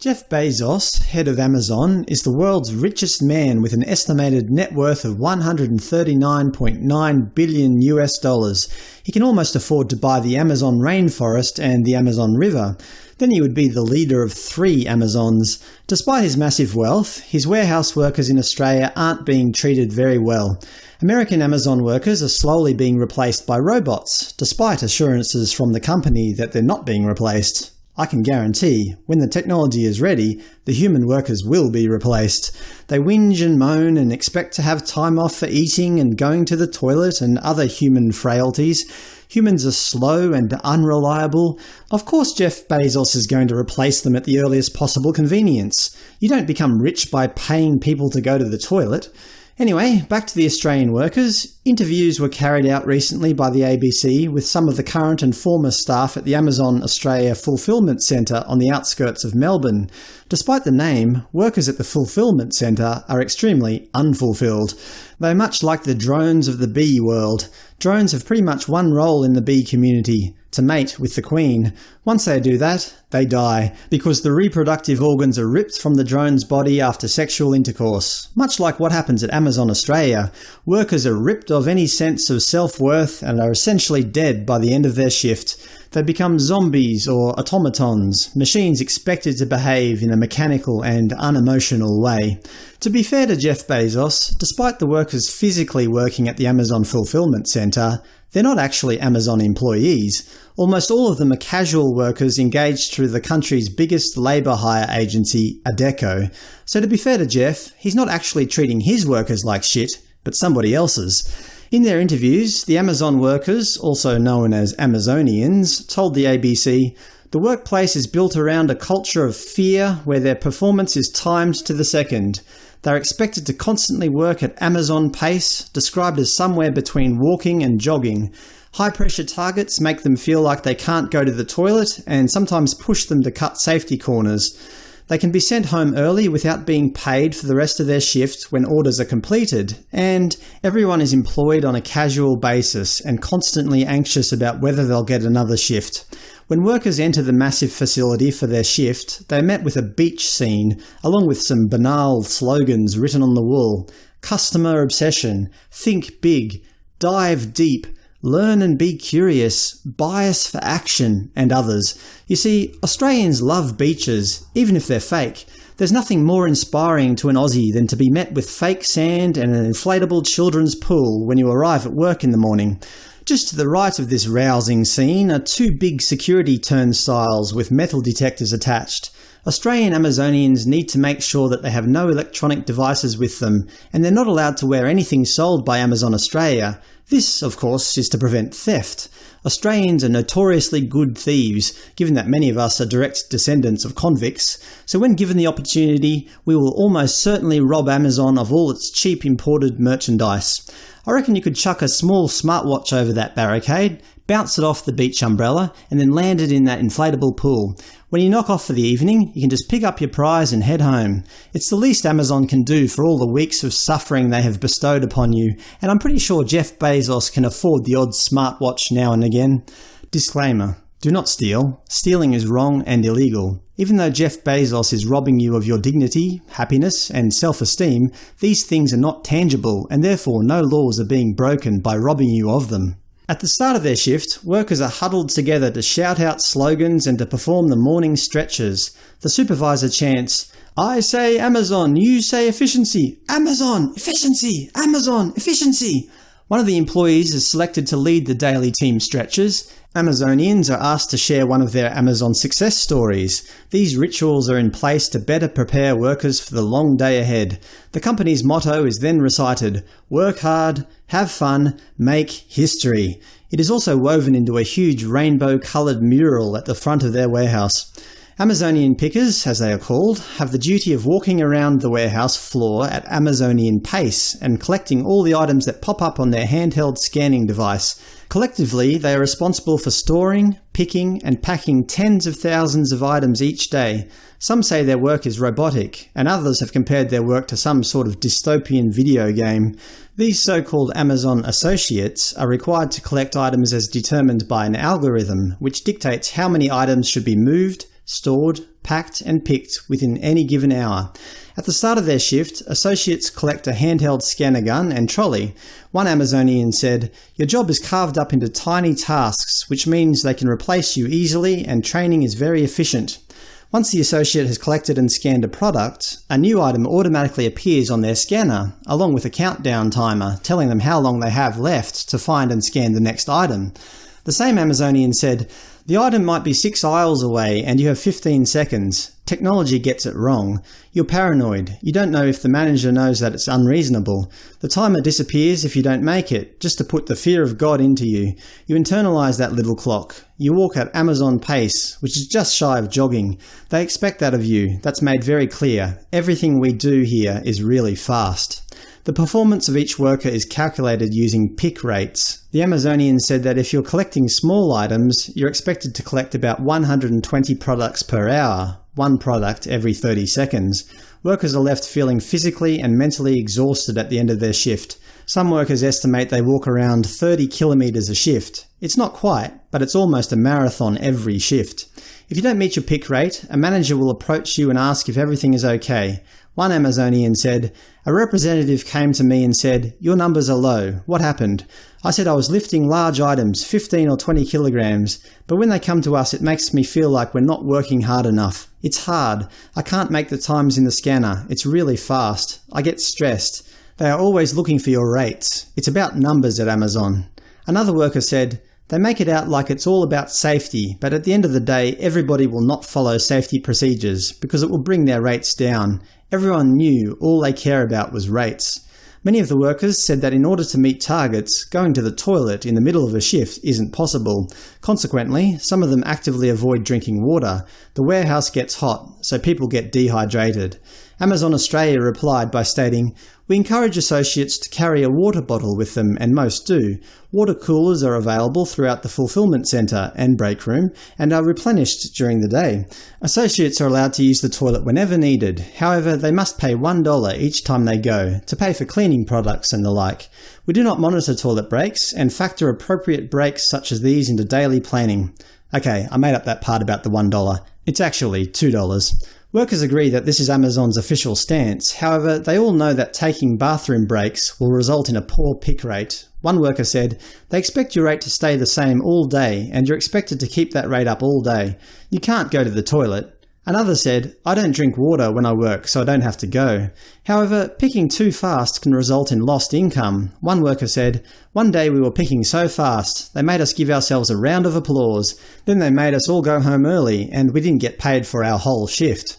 Jeff Bezos, head of Amazon, is the world's richest man with an estimated net worth of 139.9 billion US dollars. He can almost afford to buy the Amazon rainforest and the Amazon River. Then he would be the leader of three Amazons. Despite his massive wealth, his warehouse workers in Australia aren't being treated very well. American Amazon workers are slowly being replaced by robots, despite assurances from the company that they're not being replaced. I can guarantee, when the technology is ready, the human workers will be replaced. They whinge and moan and expect to have time off for eating and going to the toilet and other human frailties. Humans are slow and unreliable. Of course Jeff Bezos is going to replace them at the earliest possible convenience. You don't become rich by paying people to go to the toilet. Anyway, back to the Australian workers. Interviews were carried out recently by the ABC with some of the current and former staff at the Amazon Australia Fulfilment Centre on the outskirts of Melbourne. Despite the name, workers at the Fulfilment Centre are extremely unfulfilled. They're much like the drones of the bee world. Drones have pretty much one role in the bee community – to mate with the queen. Once they do that, they die, because the reproductive organs are ripped from the drone's body after sexual intercourse. Much like what happens at Amazon Australia, workers are ripped of any sense of self-worth and are essentially dead by the end of their shift. They become zombies or automatons, machines expected to behave in a mechanical and unemotional way. To be fair to Jeff Bezos, despite the workers physically working at the Amazon Fulfillment Centre, they're not actually Amazon employees. Almost all of them are casual workers engaged through the country's biggest labour hire agency, Adecco. So to be fair to Jeff, he's not actually treating his workers like shit, but somebody else's. In their interviews, the Amazon workers, also known as Amazonians, told the ABC, the workplace is built around a culture of fear where their performance is timed to the second. They're expected to constantly work at Amazon pace, described as somewhere between walking and jogging. High-pressure targets make them feel like they can't go to the toilet and sometimes push them to cut safety corners. They can be sent home early without being paid for the rest of their shift when orders are completed, and everyone is employed on a casual basis and constantly anxious about whether they'll get another shift. When workers enter the massive facility for their shift, they are met with a beach scene, along with some banal slogans written on the wall. Customer obsession, think big, dive deep, learn and be curious, bias for action, and others. You see, Australians love beaches, even if they're fake. There's nothing more inspiring to an Aussie than to be met with fake sand and an inflatable children's pool when you arrive at work in the morning. Just to the right of this rousing scene are two big security turnstiles with metal detectors attached. Australian Amazonians need to make sure that they have no electronic devices with them, and they're not allowed to wear anything sold by Amazon Australia. This, of course, is to prevent theft. Australians are notoriously good thieves, given that many of us are direct descendants of convicts, so when given the opportunity, we will almost certainly rob Amazon of all its cheap imported merchandise. I reckon you could chuck a small smartwatch over that barricade, bounce it off the beach umbrella, and then land it in that inflatable pool. When you knock off for the evening, you can just pick up your prize and head home. It's the least Amazon can do for all the weeks of suffering they have bestowed upon you, and I'm pretty sure Jeff Bezos can afford the odd smartwatch now and again. Disclaimer. Do not steal. Stealing is wrong and illegal. Even though Jeff Bezos is robbing you of your dignity, happiness, and self-esteem, these things are not tangible and therefore no laws are being broken by robbing you of them. At the start of their shift, workers are huddled together to shout out slogans and to perform the morning stretches. The supervisor chants, I say Amazon, you say efficiency, Amazon, efficiency, Amazon, efficiency. One of the employees is selected to lead the daily team stretches, Amazonians are asked to share one of their Amazon success stories. These rituals are in place to better prepare workers for the long day ahead. The company's motto is then recited, work hard, have fun, make history. It is also woven into a huge rainbow-coloured mural at the front of their warehouse. Amazonian pickers, as they are called, have the duty of walking around the warehouse floor at Amazonian pace and collecting all the items that pop up on their handheld scanning device. Collectively, they are responsible for storing, picking, and packing tens of thousands of items each day. Some say their work is robotic, and others have compared their work to some sort of dystopian video game. These so-called Amazon associates are required to collect items as determined by an algorithm, which dictates how many items should be moved, stored, packed and picked within any given hour. At the start of their shift, associates collect a handheld scanner gun and trolley. One Amazonian said, Your job is carved up into tiny tasks, which means they can replace you easily and training is very efficient. Once the associate has collected and scanned a product, a new item automatically appears on their scanner, along with a countdown timer telling them how long they have left to find and scan the next item. The same Amazonian said, the item might be six aisles away and you have 15 seconds. Technology gets it wrong. You're paranoid. You don't know if the manager knows that it's unreasonable. The timer disappears if you don't make it, just to put the fear of God into you. You internalize that little clock. You walk at Amazon pace, which is just shy of jogging. They expect that of you. That's made very clear. Everything we do here is really fast. The performance of each worker is calculated using pick rates. The Amazonian said that if you're collecting small items, you're expected to collect about 120 products per hour, one product every 30 seconds. Workers are left feeling physically and mentally exhausted at the end of their shift. Some workers estimate they walk around 30 kilometres a shift. It's not quite, but it's almost a marathon every shift. If you don't meet your pick rate, a manager will approach you and ask if everything is okay. One Amazonian said, A representative came to me and said, Your numbers are low. What happened? I said I was lifting large items, 15 or 20 kilograms, but when they come to us it makes me feel like we're not working hard enough. It's hard. I can't make the times in the scanner. It's really fast. I get stressed. They are always looking for your rates. It's about numbers at Amazon. Another worker said, they make it out like it's all about safety, but at the end of the day everybody will not follow safety procedures because it will bring their rates down. Everyone knew all they care about was rates. Many of the workers said that in order to meet targets, going to the toilet in the middle of a shift isn't possible. Consequently, some of them actively avoid drinking water. The warehouse gets hot, so people get dehydrated. Amazon Australia replied by stating, We encourage associates to carry a water bottle with them, and most do. Water coolers are available throughout the fulfillment centre and break room, and are replenished during the day. Associates are allowed to use the toilet whenever needed, however they must pay $1 each time they go, to pay for cleaning products and the like. We do not monitor toilet breaks, and factor appropriate breaks such as these into daily planning. Okay, I made up that part about the $1. It's actually $2. Workers agree that this is Amazon's official stance, however they all know that taking bathroom breaks will result in a poor pick rate. One worker said, they expect your rate to stay the same all day, and you're expected to keep that rate up all day. You can't go to the toilet. Another said, I don't drink water when I work, so I don't have to go. However, picking too fast can result in lost income. One worker said, One day we were picking so fast, they made us give ourselves a round of applause. Then they made us all go home early, and we didn't get paid for our whole shift.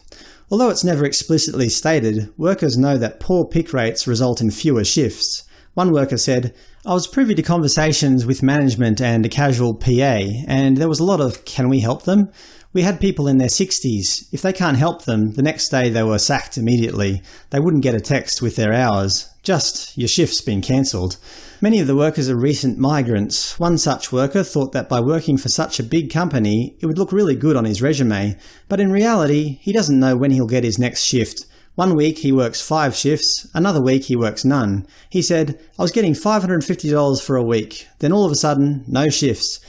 Although it's never explicitly stated, workers know that poor pick rates result in fewer shifts. One worker said, I was privy to conversations with management and a casual PA, and there was a lot of, can we help them? We had people in their 60s. If they can't help them, the next day they were sacked immediately. They wouldn't get a text with their hours. Just, your shift's been cancelled. Many of the workers are recent migrants. One such worker thought that by working for such a big company, it would look really good on his resume. But in reality, he doesn't know when he'll get his next shift. One week he works five shifts, another week he works none. He said, I was getting $550 for a week. Then all of a sudden, no shifts.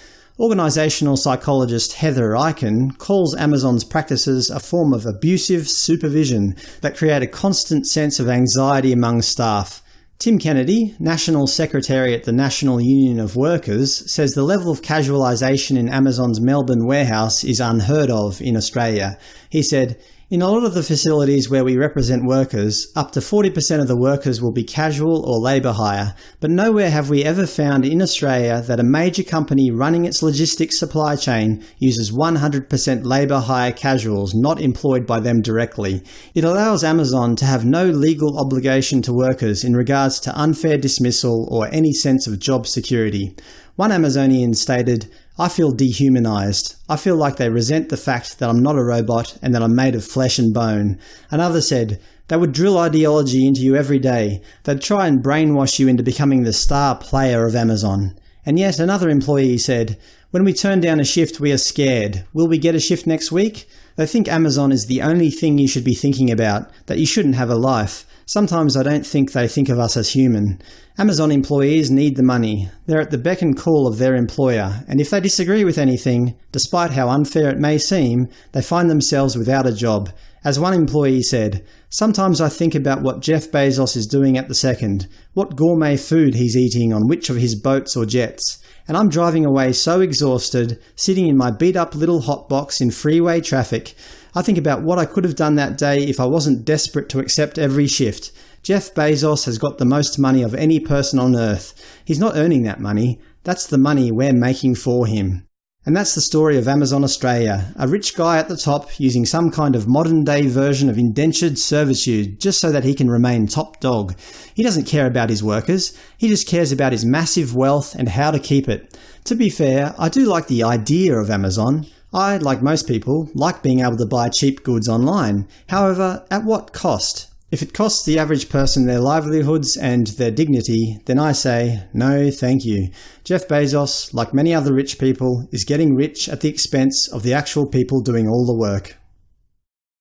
Organisational psychologist Heather Eichen calls Amazon's practices a form of abusive supervision that create a constant sense of anxiety among staff. Tim Kennedy, National Secretary at the National Union of Workers, says the level of casualisation in Amazon's Melbourne warehouse is unheard of in Australia. He said, in a lot of the facilities where we represent workers, up to 40% of the workers will be casual or labour hire, but nowhere have we ever found in Australia that a major company running its logistics supply chain uses 100% labour hire casuals not employed by them directly. It allows Amazon to have no legal obligation to workers in regards to unfair dismissal or any sense of job security. One Amazonian stated, I feel dehumanized. I feel like they resent the fact that I'm not a robot and that I'm made of flesh and bone. Another said, they would drill ideology into you every day. They'd try and brainwash you into becoming the star player of Amazon. And yet another employee said, when we turn down a shift we are scared. Will we get a shift next week? They think Amazon is the only thing you should be thinking about, that you shouldn't have a life. Sometimes I don't think they think of us as human. Amazon employees need the money. They're at the beck and call of their employer, and if they disagree with anything, despite how unfair it may seem, they find themselves without a job. As one employee said, Sometimes I think about what Jeff Bezos is doing at the second, what gourmet food he's eating on which of his boats or jets and I'm driving away so exhausted, sitting in my beat-up little hotbox in freeway traffic. I think about what I could have done that day if I wasn't desperate to accept every shift. Jeff Bezos has got the most money of any person on Earth. He's not earning that money. That's the money we're making for him. And that's the story of Amazon Australia, a rich guy at the top using some kind of modern-day version of indentured servitude just so that he can remain top dog. He doesn't care about his workers, he just cares about his massive wealth and how to keep it. To be fair, I do like the idea of Amazon. I, like most people, like being able to buy cheap goods online. However, at what cost? If it costs the average person their livelihoods and their dignity, then I say, no thank you. Jeff Bezos, like many other rich people, is getting rich at the expense of the actual people doing all the work.